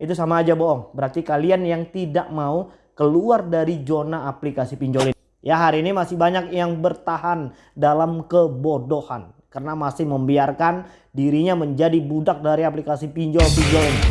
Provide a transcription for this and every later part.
itu sama aja bohong. Berarti kalian yang tidak mau keluar dari zona aplikasi pinjol ini. Ya hari ini masih banyak yang bertahan dalam kebodohan karena masih membiarkan dirinya menjadi budak dari aplikasi pinjol-pinjol ini.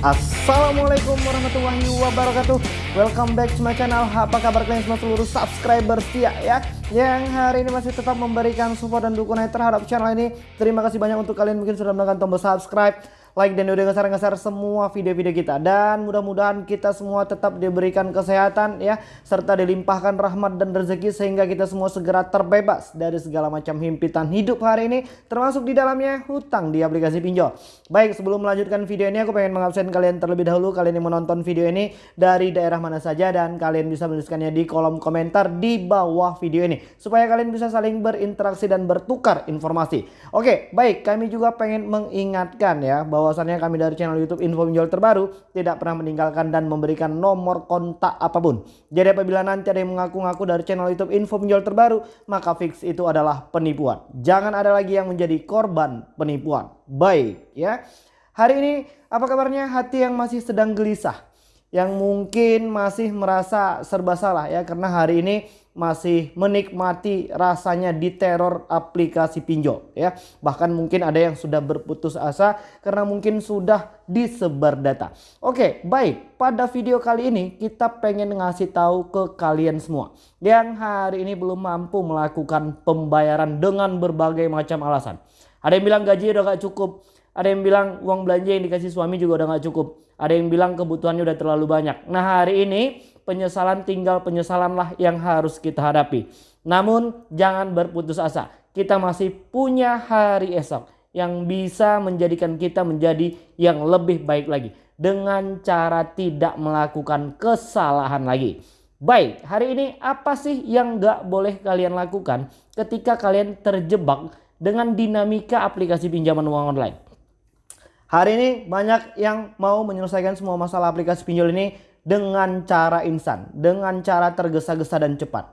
Assalamualaikum warahmatullahi wabarakatuh Welcome back to my channel. Apa kabar kalian semua seluruh subscriber setia ya? Yang hari ini masih tetap memberikan support dan dukungan terhadap channel ini. Terima kasih banyak untuk kalian mungkin sudah menekan tombol subscribe like dan udah ngeser-ngeser semua video-video kita dan mudah-mudahan kita semua tetap diberikan kesehatan ya serta dilimpahkan rahmat dan rezeki sehingga kita semua segera terbebas dari segala macam himpitan hidup hari ini termasuk di dalamnya hutang di aplikasi pinjol. Baik sebelum melanjutkan video ini aku pengen mengabsen kalian terlebih dahulu kalian yang menonton video ini dari daerah mana saja dan kalian bisa menuliskannya di kolom komentar di bawah video ini supaya kalian bisa saling berinteraksi dan bertukar informasi. Oke baik kami juga pengen mengingatkan ya bahwa bahwasannya kami dari channel YouTube Info Pinjol Terbaru tidak pernah meninggalkan dan memberikan nomor kontak apa pun. Jadi apabila nanti ada yang mengaku-ngaku dari channel YouTube Info Pinjol Terbaru, maka fix itu adalah penipuan. Jangan ada lagi yang menjadi korban penipuan. Baik ya. Hari ini apa kabarnya hati yang masih sedang gelisah? Yang mungkin masih merasa serba salah ya karena hari ini masih menikmati rasanya di teror aplikasi pinjol ya. Bahkan mungkin ada yang sudah berputus asa karena mungkin sudah disebar data. Oke, baik. Pada video kali ini kita pengen ngasih tahu ke kalian semua yang hari ini belum mampu melakukan pembayaran dengan berbagai macam alasan. Ada yang bilang gaji udah gak cukup, ada yang bilang uang belanja yang dikasih suami juga udah gak cukup. Ada yang bilang kebutuhannya udah terlalu banyak. Nah hari ini penyesalan tinggal penyesalanlah yang harus kita hadapi. Namun jangan berputus asa. Kita masih punya hari esok yang bisa menjadikan kita menjadi yang lebih baik lagi. Dengan cara tidak melakukan kesalahan lagi. Baik, hari ini apa sih yang gak boleh kalian lakukan ketika kalian terjebak dengan dinamika aplikasi pinjaman uang online? Hari ini banyak yang mau menyelesaikan semua masalah aplikasi pinjol ini dengan cara instan, dengan cara tergesa-gesa dan cepat.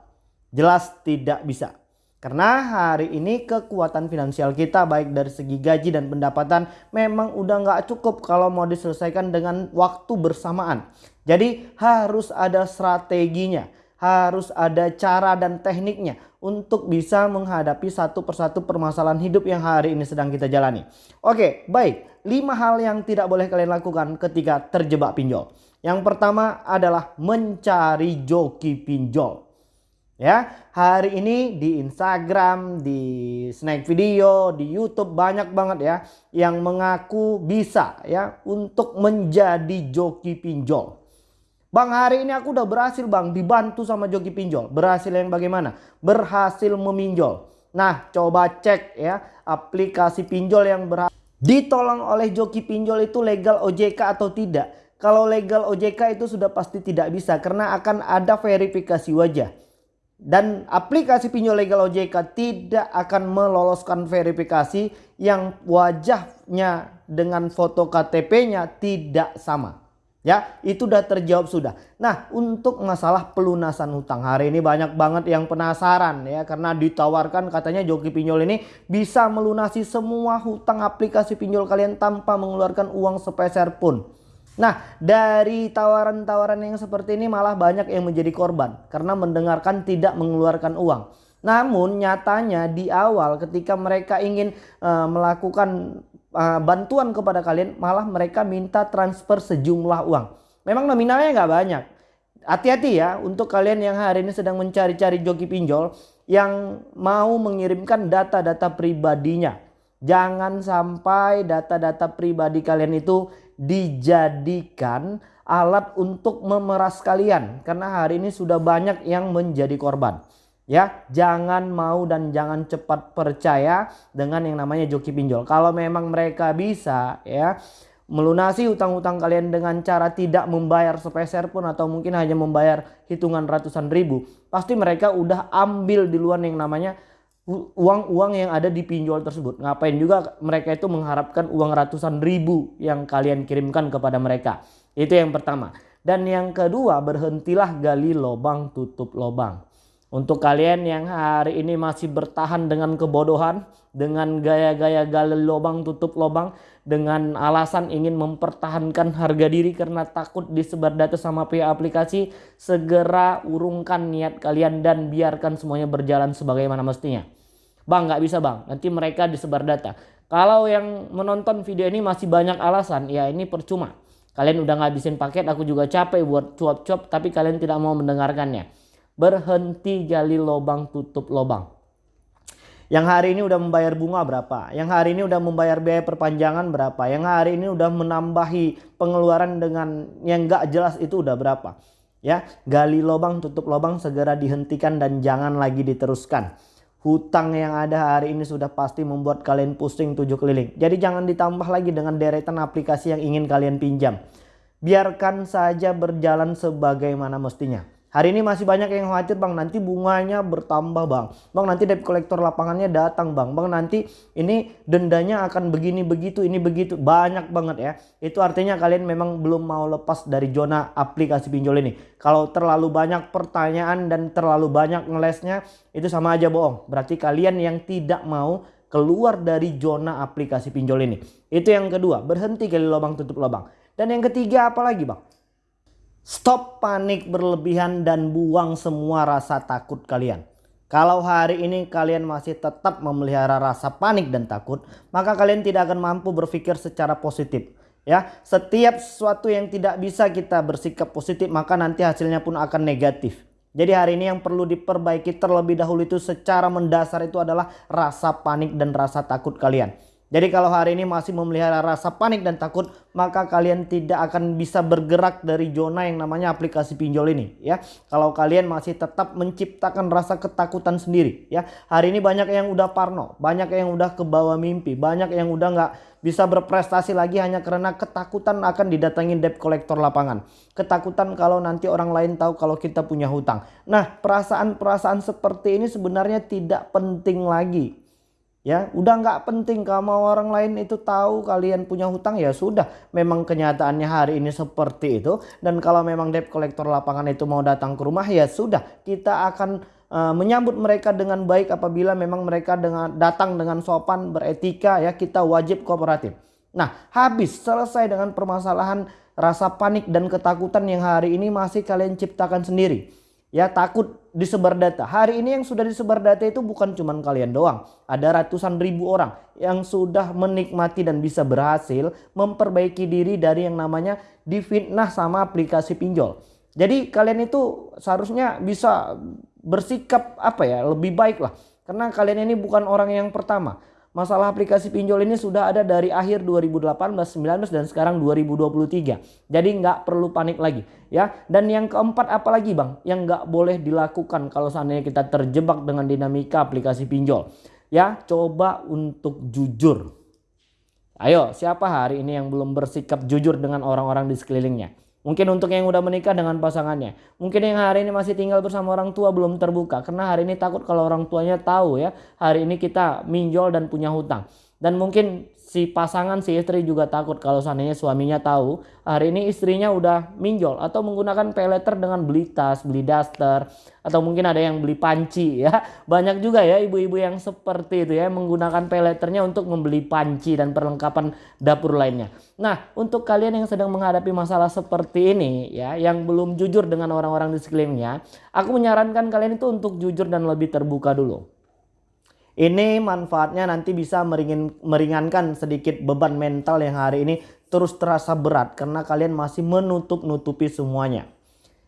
Jelas tidak bisa. Karena hari ini kekuatan finansial kita baik dari segi gaji dan pendapatan memang udah nggak cukup kalau mau diselesaikan dengan waktu bersamaan. Jadi harus ada strateginya, harus ada cara dan tekniknya untuk bisa menghadapi satu persatu permasalahan hidup yang hari ini sedang kita jalani. Oke baik 5 hal yang tidak boleh kalian lakukan ketika terjebak pinjol. Yang pertama adalah mencari joki pinjol. Ya, hari ini di Instagram, di Snack Video, di YouTube banyak banget ya yang mengaku bisa ya untuk menjadi joki pinjol. Bang hari ini aku udah berhasil bang dibantu sama joki pinjol. Berhasil yang bagaimana? Berhasil meminjol. Nah coba cek ya aplikasi pinjol yang berhasil ditolong oleh joki pinjol itu legal OJK atau tidak. Kalau legal OJK itu sudah pasti tidak bisa karena akan ada verifikasi wajah. Dan aplikasi pinjol legal OJK tidak akan meloloskan verifikasi yang wajahnya dengan foto KTP-nya tidak sama. Ya, itu udah terjawab sudah. Nah, untuk masalah pelunasan hutang hari ini banyak banget yang penasaran ya karena ditawarkan katanya Joki Pinjol ini bisa melunasi semua hutang aplikasi pinjol kalian tanpa mengeluarkan uang sepeser pun. Nah, dari tawaran-tawaran yang seperti ini malah banyak yang menjadi korban karena mendengarkan tidak mengeluarkan uang. Namun nyatanya di awal ketika mereka ingin uh, melakukan uh, bantuan kepada kalian malah mereka minta transfer sejumlah uang. Memang nominalnya nggak banyak. Hati-hati ya untuk kalian yang hari ini sedang mencari-cari joki pinjol yang mau mengirimkan data-data pribadinya. Jangan sampai data-data pribadi kalian itu dijadikan alat untuk memeras kalian. Karena hari ini sudah banyak yang menjadi korban ya jangan mau dan jangan cepat percaya dengan yang namanya joki pinjol. Kalau memang mereka bisa ya melunasi utang-utang kalian dengan cara tidak membayar sepeser pun atau mungkin hanya membayar hitungan ratusan ribu pasti mereka udah ambil di luar yang namanya uang-uang yang ada di pinjol tersebut. Ngapain juga mereka itu mengharapkan uang ratusan ribu yang kalian kirimkan kepada mereka? Itu yang pertama. Dan yang kedua berhentilah gali lubang tutup lubang Untuk kalian yang hari ini masih bertahan dengan kebodohan, dengan gaya-gaya gali lubang tutup lubang, dengan alasan ingin mempertahankan harga diri karena takut disebar data sama pihak aplikasi, segera urungkan niat kalian dan biarkan semuanya berjalan sebagaimana mestinya. Bang nggak bisa bang, nanti mereka disebar data. Kalau yang menonton video ini masih banyak alasan, ya ini percuma. Kalian udah ngabisin paket, aku juga capek buat cuap-cuap, tapi kalian tidak mau mendengarkannya berhenti gali lubang tutup lubang. Yang hari ini udah membayar bunga berapa? Yang hari ini udah membayar biaya perpanjangan berapa? Yang hari ini udah menambahi pengeluaran dengan yang gak jelas itu udah berapa? Ya, gali lubang tutup lubang segera dihentikan dan jangan lagi diteruskan. Hutang yang ada hari ini sudah pasti membuat kalian pusing tujuh keliling. Jadi jangan ditambah lagi dengan deretan aplikasi yang ingin kalian pinjam. Biarkan saja berjalan sebagaimana mestinya. Hari ini masih banyak yang khawatir bang nanti bunganya bertambah bang. Bang nanti debt kolektor lapangannya datang bang. Bang nanti ini dendanya akan begini begitu ini begitu. Banyak banget ya. Itu artinya kalian memang belum mau lepas dari zona aplikasi pinjol ini. Kalau terlalu banyak pertanyaan dan terlalu banyak ngelesnya itu sama aja bohong. Berarti kalian yang tidak mau keluar dari zona aplikasi pinjol ini. Itu yang kedua berhenti kali lubang tutup lubang. Dan yang ketiga apa lagi bang? Stop panik berlebihan dan buang semua rasa takut kalian. Kalau hari ini kalian masih tetap memelihara rasa panik dan takut, maka kalian tidak akan mampu berpikir secara positif. Ya, setiap sesuatu yang tidak bisa kita bersikap positif, maka nanti hasilnya pun akan negatif. Jadi hari ini yang perlu diperbaiki terlebih dahulu itu secara mendasar itu adalah rasa panik dan rasa takut kalian. Jadi kalau hari ini masih memelihara rasa panik dan takut, maka kalian tidak akan bisa bergerak dari zona yang namanya aplikasi pinjol ini ya. Kalau kalian masih tetap menciptakan rasa ketakutan sendiri ya. Hari ini banyak yang udah parno, banyak yang udah kebawa mimpi, banyak yang udah nggak bisa berprestasi lagi hanya karena ketakutan akan didatangi debt kolektor lapangan. Ketakutan kalau nanti orang lain tahu kalau kita punya hutang. Nah perasaan-perasaan seperti ini sebenarnya tidak penting lagi Ya, udah nggak penting kalau orang lain itu tahu kalian punya hutang ya sudah. Memang kenyataannya hari ini seperti itu dan kalau memang debt kolektor lapangan itu mau datang ke rumah ya sudah. Kita akan uh, menyambut mereka dengan baik apabila memang mereka dengan datang dengan sopan, beretika ya, kita wajib kooperatif. Nah, habis selesai dengan permasalahan rasa panik dan ketakutan yang hari ini masih kalian ciptakan sendiri ya takut disebar data. Hari ini yang sudah disebar data itu bukan cuma kalian doang. Ada ratusan ribu orang yang sudah menikmati dan bisa berhasil memperbaiki diri dari yang namanya difitnah sama aplikasi pinjol. Jadi kalian itu seharusnya bisa bersikap apa ya lebih baik lah. Karena kalian ini bukan orang yang pertama. Masalah aplikasi pinjol ini sudah ada dari akhir 2018, 19 dan sekarang 2023. Jadi nggak perlu panik lagi ya. Dan yang keempat apalagi bang yang nggak boleh dilakukan kalau seandainya kita terjebak dengan dinamika aplikasi pinjol. Ya coba untuk jujur. Ayo siapa hari ini yang belum bersikap jujur dengan orang-orang di sekelilingnya? Mungkin untuk yang udah menikah dengan pasangannya. Mungkin yang hari ini masih tinggal bersama orang tua belum terbuka. Karena hari ini takut kalau orang tuanya tahu ya. Hari ini kita minjol dan punya hutang. Dan mungkin si pasangan si istri juga takut kalau seandainya suaminya tahu hari ini istrinya udah minjol atau menggunakan peleter dengan beli tas, beli daster atau mungkin ada yang beli panci ya. Banyak juga ya ibu-ibu yang seperti itu ya menggunakan peleternya untuk membeli panci dan perlengkapan dapur lainnya. Nah, untuk kalian yang sedang menghadapi masalah seperti ini ya yang belum jujur dengan orang-orang di sekelilingnya, aku menyarankan kalian itu untuk jujur dan lebih terbuka dulu. Ini manfaatnya nanti bisa meringin, meringankan sedikit beban mental yang hari ini terus terasa berat karena kalian masih menutup-nutupi semuanya.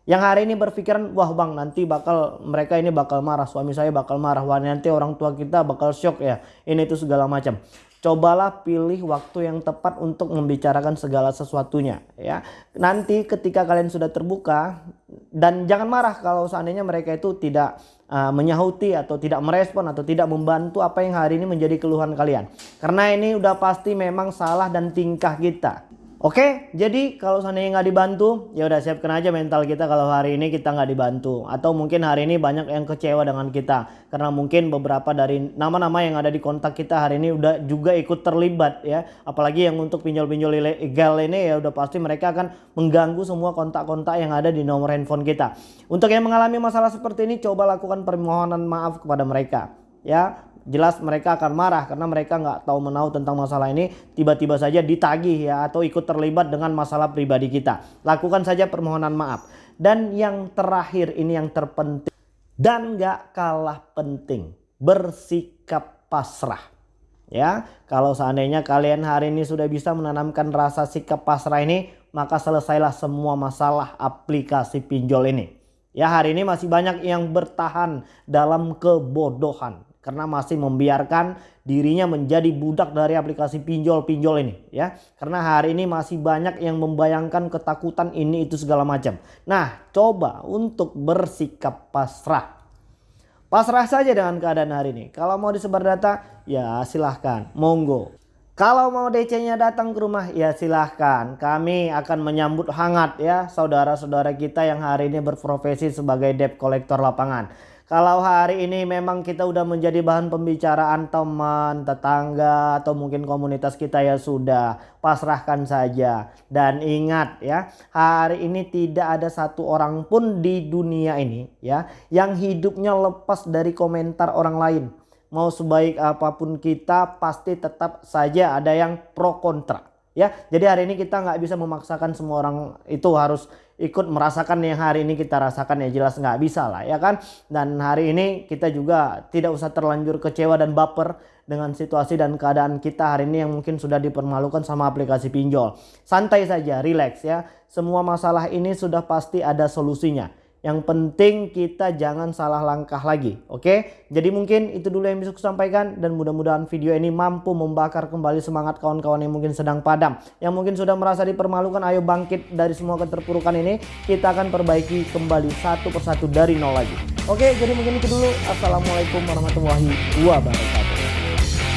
Yang hari ini berpikiran, wah bang nanti bakal mereka ini bakal marah, suami saya bakal marah, wah nanti orang tua kita bakal shock ya, ini itu segala macam. Cobalah pilih waktu yang tepat untuk membicarakan segala sesuatunya ya. Nanti ketika kalian sudah terbuka dan jangan marah kalau seandainya mereka itu tidak uh, menyahuti atau tidak merespon atau tidak membantu apa yang hari ini menjadi keluhan kalian. Karena ini udah pasti memang salah dan tingkah kita. Oke, jadi kalau seandainya nggak dibantu, ya udah siapkan aja mental kita kalau hari ini kita nggak dibantu. Atau mungkin hari ini banyak yang kecewa dengan kita. Karena mungkin beberapa dari nama-nama yang ada di kontak kita hari ini udah juga ikut terlibat ya. Apalagi yang untuk pinjol-pinjol ilegal ini ya udah pasti mereka akan mengganggu semua kontak-kontak yang ada di nomor handphone kita. Untuk yang mengalami masalah seperti ini, coba lakukan permohonan maaf kepada mereka. Ya, jelas mereka akan marah karena mereka nggak tahu menau tentang masalah ini tiba-tiba saja ditagih ya atau ikut terlibat dengan masalah pribadi kita. Lakukan saja permohonan maaf. Dan yang terakhir ini yang terpenting. Dan nggak kalah penting bersikap pasrah. Ya kalau seandainya kalian hari ini sudah bisa menanamkan rasa sikap pasrah ini maka selesailah semua masalah aplikasi pinjol ini. Ya hari ini masih banyak yang bertahan dalam kebodohan karena masih membiarkan dirinya menjadi budak dari aplikasi pinjol-pinjol ini ya. Karena hari ini masih banyak yang membayangkan ketakutan ini itu segala macam. Nah, coba untuk bersikap pasrah. Pasrah saja dengan keadaan hari ini. Kalau mau disebar data, ya silahkan, monggo. Kalau mau DC-nya datang ke rumah, ya silahkan. Kami akan menyambut hangat ya saudara-saudara kita yang hari ini berprofesi sebagai debt collector lapangan. Kalau hari ini memang kita udah menjadi bahan pembicaraan teman, tetangga atau mungkin komunitas kita ya sudah pasrahkan saja. Dan ingat ya, hari ini tidak ada satu orang pun di dunia ini ya yang hidupnya lepas dari komentar orang lain. Mau sebaik apa pun kita pasti tetap saja ada yang pro kontra ya. Jadi hari ini kita nggak bisa memaksakan semua orang itu harus ikut merasakan yang hari ini kita rasakan ya jelas nggak bisa lah ya kan? Dan hari ini kita juga tidak usah terlanjur kecewa dan baper dengan situasi dan keadaan kita hari ini yang mungkin sudah dipermalukan sama aplikasi pinjol. Santai saja relax ya. Semua masalah ini sudah pasti ada solusinya yang penting kita jangan salah langkah lagi. Oke, jadi mungkin itu dulu yang bisa aku sampaikan dan mudah-mudahan video ini mampu membakar kembali semangat kawan-kawan yang mungkin sedang padam. Yang mungkin sudah merasa dipermalukan, ayo bangkit dari semua keterpurukan ini. Kita akan perbaiki kembali satu persatu dari nol lagi. Oke, jadi mungkin itu dulu. Assalamualaikum warahmatullahi wabarakatuh.